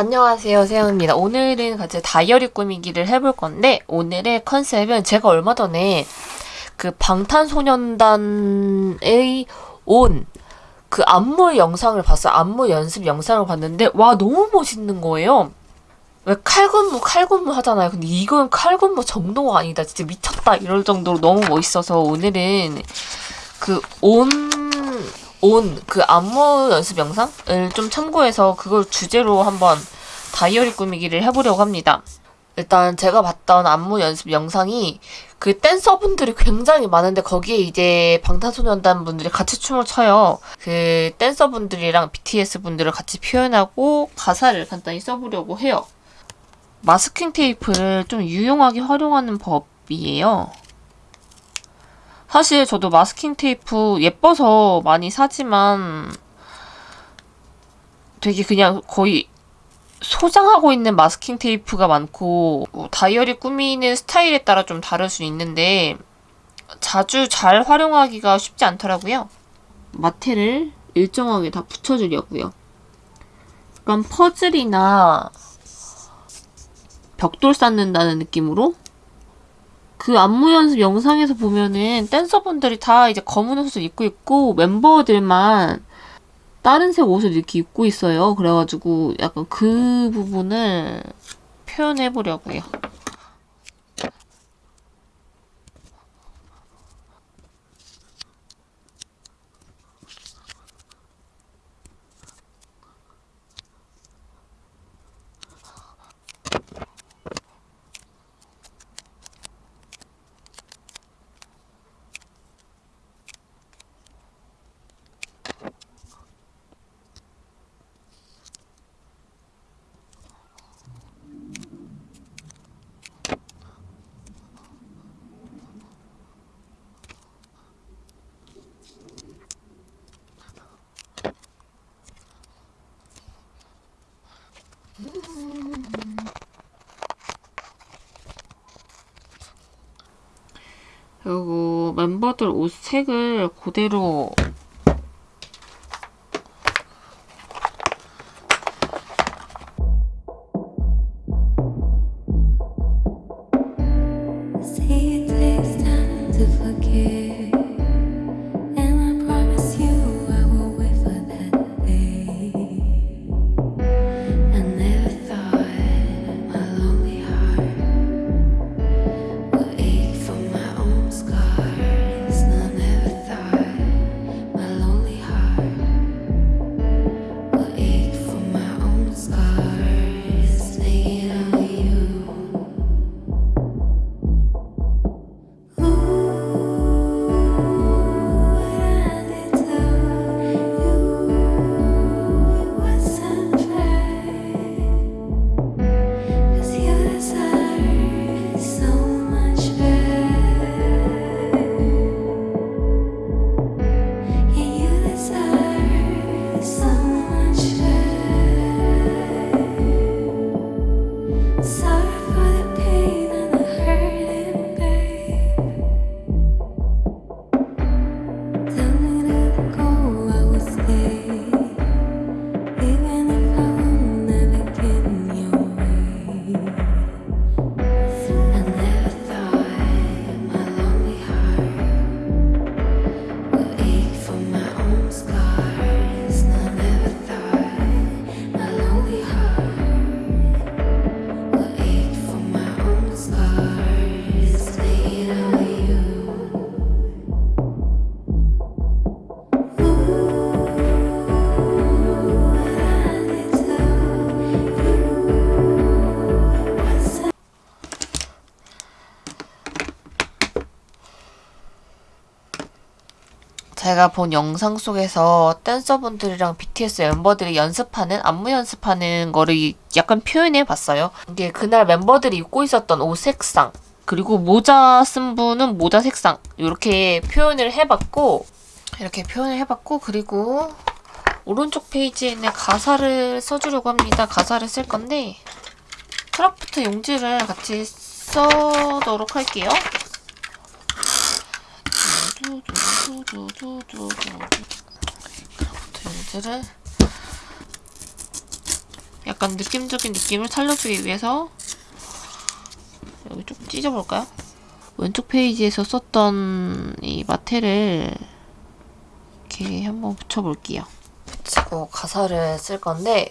안녕하세요 세영입니다. 오늘은 같이 다이어리 꾸미기를 해볼 건데 오늘의 컨셉은 제가 얼마 전에 그 방탄소년단의 온 그 안무 영상을 봤어요. 안무 연습 영상을 봤는데 와 너무 멋있는 거예요. 왜 칼군무 칼군무 하잖아요. 근데 이건 칼군무 정도가 아니다. 진짜 미쳤다 이럴 정도로 너무 멋있어서 오늘은 그온 온 그 안무 연습 영상을 좀 참고해서 그걸 주제로 한번 다이어리 꾸미기를 해보려고 합니다. 일단 제가 봤던 안무 연습 영상이 그 댄서분들이 굉장히 많은데 거기에 이제 방탄소년단 분들이 같이 춤을 춰요. 그 댄서분들이랑 BTS 분들을 같이 표현하고 가사를 간단히 써보려고 해요. 마스킹 테이프를 좀 유용하게 활용하는 법이에요. 사실 저도 마스킹 테이프 예뻐서 많이 사지만 되게 그냥 거의 소장하고 있는 마스킹 테이프가 많고 뭐 다이어리 꾸미는 스타일에 따라 좀 다를 수 있는데 자주 잘 활용하기가 쉽지 않더라고요. 마테를 일정하게 다 붙여주려고요. 약간 퍼즐이나 벽돌 쌓는다는 느낌으로 그 안무 연습 영상에서 보면은 댄서분들이 다 이제 검은 옷을 입고 있고 멤버들만 다른 색 옷을 이렇게 입고 있어요. 그래가지고 약간 그 부분을 표현해 보려고요. 그리고 멤버들 옷 색을 그대로 제가 본 영상 속에서 댄서분들이랑 BTS 멤버들이 연습하는 안무 연습하는 거를 약간 표현해 봤어요. 이게 그날 멤버들이 입고 있었던 옷 색상 그리고 모자 쓴 분은 모자 색상 이렇게 표현을 해봤고 이렇게 표현을 해봤고 그리고 오른쪽 페이지에 있는 가사를 써주려고 합니다. 가사를 쓸 건데 크라프트 용지를 같이 써보도록 할게요. 용지를 약간 느낌적인 느낌을 살려주기 위해서 여기 좀 찢어볼까요? 왼쪽 페이지에서 썼던 이 마테를 이렇게 한번 붙여볼게요. 붙이고 가사를 쓸 건데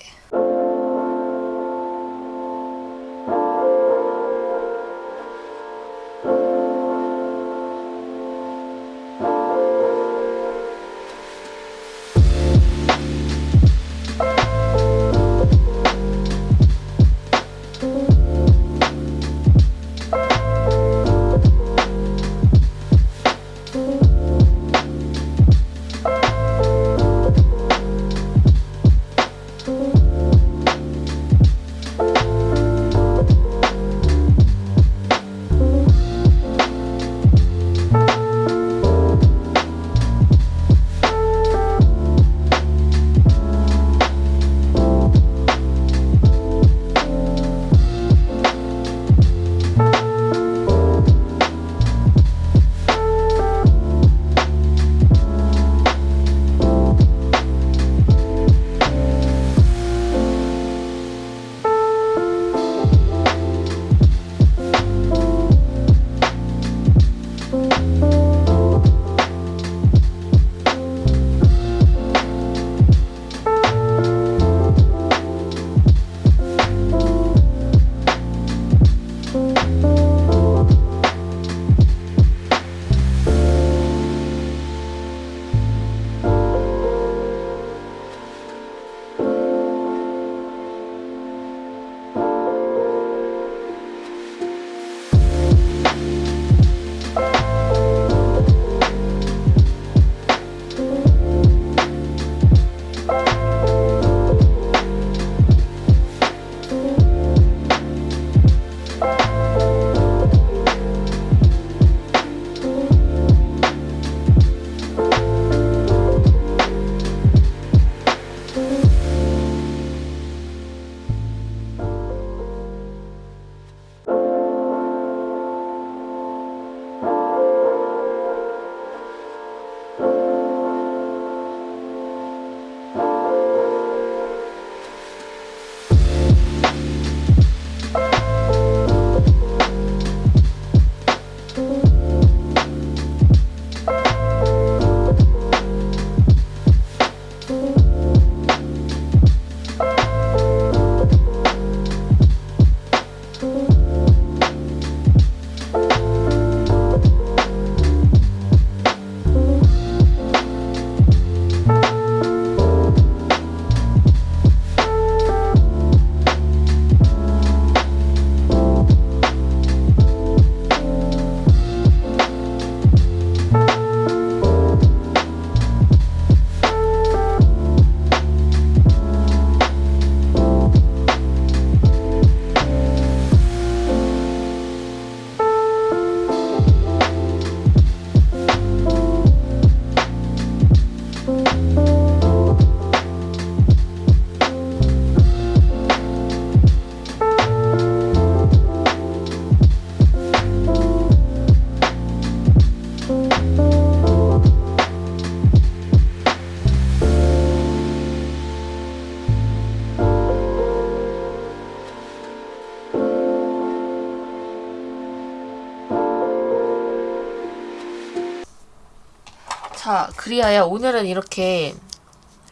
자, 그리하여 오늘은 이렇게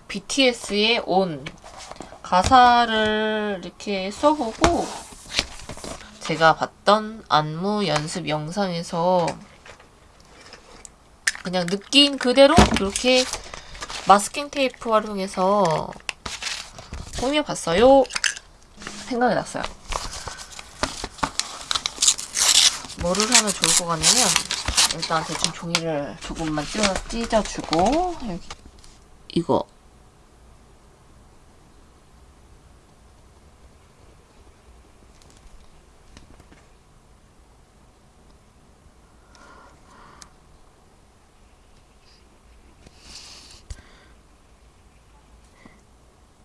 BTS의 온 가사를 이렇게 써보고 제가 봤던 안무 연습 영상에서 그냥 느낀 그대로 이렇게 마스킹 테이프 활용해서 꾸며봤어요. 생각이 났어요. 뭐를 하면 좋을 것 같냐면 일단 대충 종이를 조금만 찢어, 찢어주고 여기. 이거.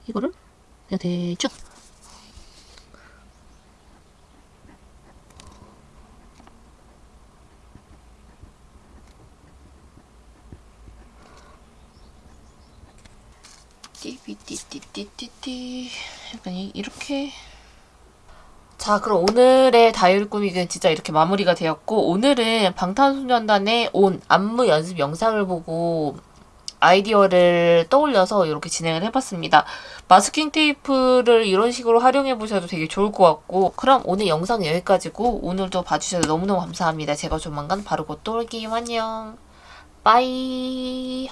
이거를 그냥 대충 띠비띠띠띠띠띠 약간 이- 이렇게 자 그럼 오늘의 다이어리 꾸미기는 진짜 이렇게 마무리가 되었고 오늘은 방탄소년단의 온 안무 연습 영상을 보고 아이디어를 떠올려서 이렇게 진행을 해봤습니다. 마스킹 테이프를 이런 식으로 활용해 보셔도 되게 좋을 것 같고 그럼 오늘 영상 여기까지고 오늘도 봐주셔서 너무너무 감사합니다. 제가 조만간 곧또 올게요. 안녕. 빠이